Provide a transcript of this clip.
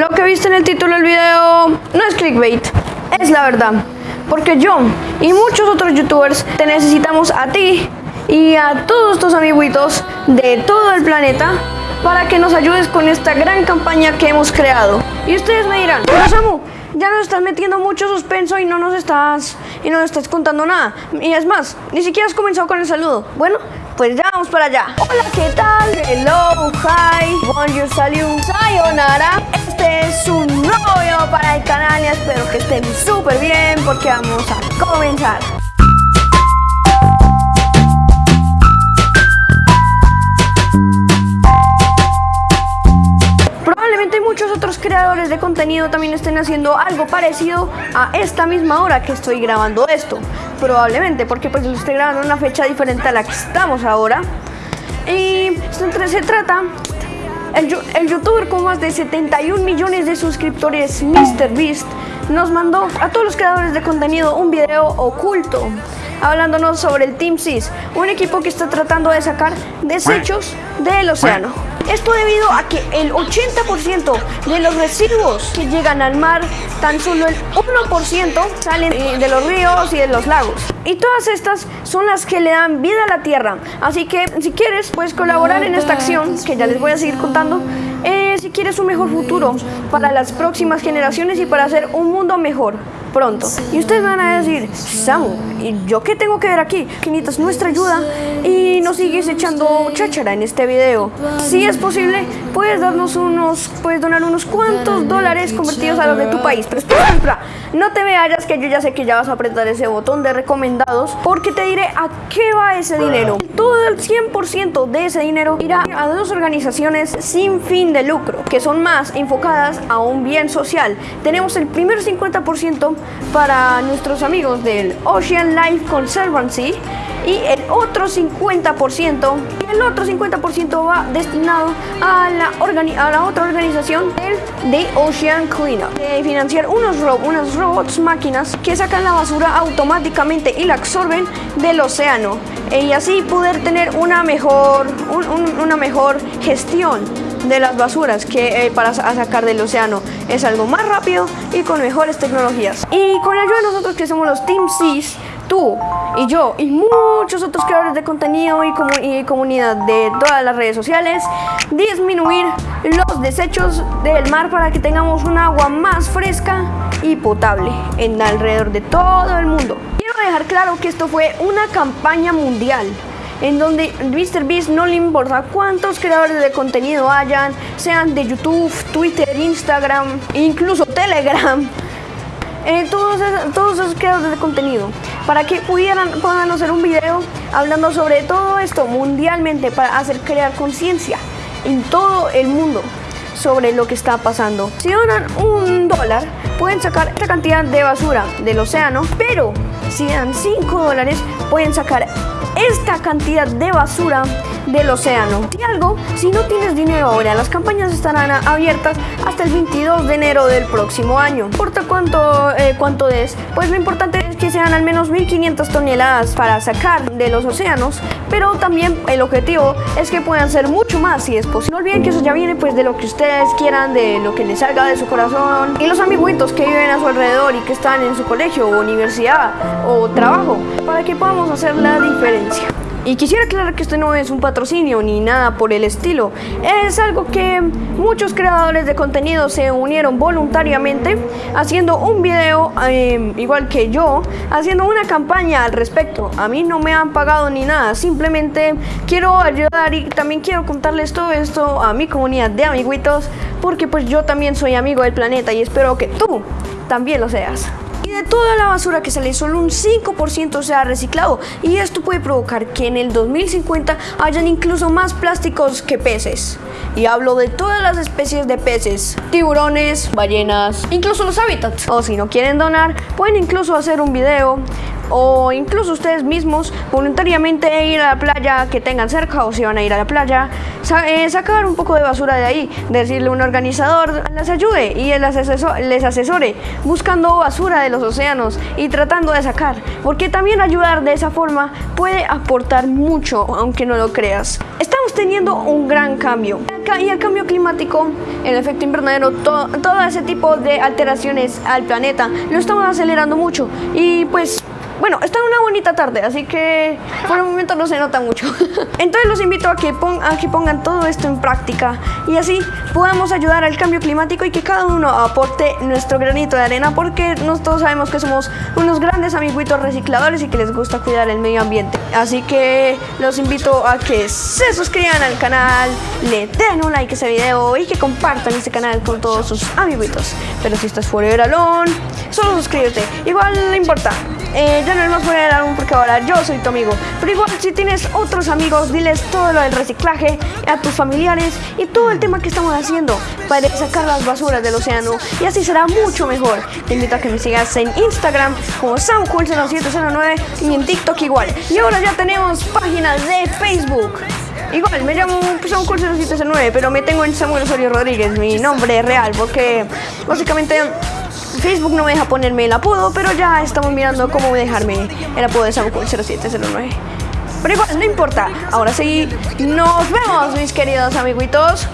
Lo que viste en el título del video no es clickbait, es la verdad. Porque yo y muchos otros youtubers te necesitamos a ti y a todos estos amiguitos de todo el planeta para que nos ayudes con esta gran campaña que hemos creado. Y ustedes me dirán, pero Samu, ya nos estás metiendo mucho suspenso y no nos estás y no nos estás contando nada. Y es más, ni siquiera has comenzado con el saludo. Bueno, pues ya vamos para allá. Hola, ¿qué tal? Hello, hi, bonjour, salut, sayonara. Este es un nuevo video para el canal y espero que estén súper bien porque vamos a comenzar. Creadores de contenido también estén haciendo algo parecido a esta misma hora que estoy grabando esto. Probablemente, porque pues lo estoy grabando en una fecha diferente a la que estamos ahora. Y se trata el, el, youtuber con más de 71 millones de suscriptores, MrBeast, nos mandó a todos los creadores de contenido un video oculto hablándonos sobre el Team SIS, un equipo que está tratando de sacar desechos del océano. Esto debido a que el 80% de los residuos que llegan al mar, tan solo el 1% salen eh, de los ríos y de los lagos. Y todas estas son las que le dan vida a la tierra. Así que si quieres, puedes colaborar en esta acción, que ya les voy a seguir contando. Eh, si quieres un mejor futuro para las próximas generaciones y para hacer un mundo mejor pronto. Y ustedes van a decir, Samu, ¿y yo qué tengo que ver aquí? Que necesitas nuestra ayuda y nos sigues echando cháchara en este video. Si es posible, puedes darnos unos, puedes donar unos cuantos dólares convertidos a los de tu país. Pero espera, no te vayas que yo ya sé que ya vas a apretar ese botón de recomendados porque te diré a qué va ese dinero. Todo el 100% de ese dinero irá a dos organizaciones sin fin de lucro, que son más enfocadas a un bien social. Tenemos el primer 50% para nuestros amigos del Ocean Life Conservancy y el otro 50% y el otro 50% va destinado a la, otra organización del The Ocean Cleanup financiar unos, robots máquinas que sacan la basura automáticamente y la absorben del océano y así poder tener una mejor, una mejor gestión de las basuras que eh, para sacar del océano es algo más rápido y con mejores tecnologías. Y con la ayuda de nosotros que somos los Team Seas, tú y yo y muchos otros creadores de contenido y, y, comunidad de todas las redes sociales, disminuir los desechos del mar para que tengamos un agua más fresca y potable en alrededor de todo el mundo. Quiero dejar claro que esto fue una campaña mundial en donde MrBeast no le importa cuántos creadores de contenido hayan, sean de YouTube, Twitter, Instagram, incluso Telegram, eh, todos, todos esos creadores de contenido, para que pudieran puedan hacer un video hablando sobre todo esto mundialmente para hacer crear conciencia en todo el mundo sobre lo que está pasando. Si donan un dólar, pueden sacar esta cantidad de basura del océano, pero si dan 5 dólares, pueden sacar esta cantidad de basura del océano. Si algo, si no tienes dinero ahora, las campañas estarán abiertas hasta el 22 de enero del próximo año. Importa cuánto, eh, cuánto es, pues lo importante es que sean al menos 1500 toneladas para sacar de los océanos, pero también el objetivo es que puedan ser mucho más si es posible. No olviden que eso ya viene pues de lo que ustedes quieran, de lo que les salga de su corazón y los amiguitos que viven a su alrededor y que están en su colegio o universidad o trabajo para que podamos hacer la diferencia. Y quisiera aclarar que esto no es un patrocinio ni nada por el estilo. Es algo que muchos creadores de contenido se unieron voluntariamente haciendo un video, em, igual que yo, haciendo una campaña al respecto. A mí no me han pagado ni nada, simplemente quiero ayudar y también quiero contarles todo esto a mi comunidad de amiguitos, porque pues yo también soy amigo del planeta y espero que tú también lo seas toda la basura que sale, solo un 5% sea reciclado y esto puede provocar que en el 2050 hayan incluso más plásticos que peces. Y hablo de todas las especies de peces, tiburones, ballenas, incluso los hábitats. O si no quieren donar, pueden incluso hacer un video o incluso ustedes mismos voluntariamente ir a la playa que tengan cerca o si van a ir a la playa, eh, sacar un poco de basura de ahí, decirle a un organizador les ayude y les, les asesore buscando basura de los océanos y tratando de sacar, porque también ayudar de esa forma puede aportar mucho, aunque no lo creas. Estamos teniendo un gran cambio y el cambio climático, el efecto invernadero, todo ese tipo de alteraciones al planeta lo estamos acelerando mucho y pues bueno, está una bonita tarde, así que por el momento no se nota mucho. Entonces los invito a que, pongan todo esto en práctica y así podamos ayudar al cambio climático y que cada uno aporte nuestro granito de arena porque nosotros sabemos que somos unos grandes amiguitos recicladores y que les gusta cuidar el medio ambiente. Así que los invito a que se suscriban al canal, le den un like a ese video y que compartan este canal con todos sus amiguitos. Pero si estás fuera del alone, solo suscríbete. Igual no importa. Eh, ya no más fuera del álbum porque ahora yo soy tu amigo. Pero igual si tienes otros amigos, diles todo lo del reciclaje a tus familiares y todo el tema que estamos haciendo para sacar las basuras del océano y así será mucho mejor. Te invito a que me sigas en Instagram como SamCool0709 y en TikTok igual. Y ahora ya tenemos páginas de Facebook. Igual, me llamo SamCool0709, pero me tengo en Samuel Osorio Rodríguez, mi nombre real, porque básicamente Facebook no me deja ponerme el apodo, pero ya estamos mirando cómo dejarme el apodo de Samuel 0709. Pero igual, no importa. Ahora sí, nos vemos, mis queridos amiguitos.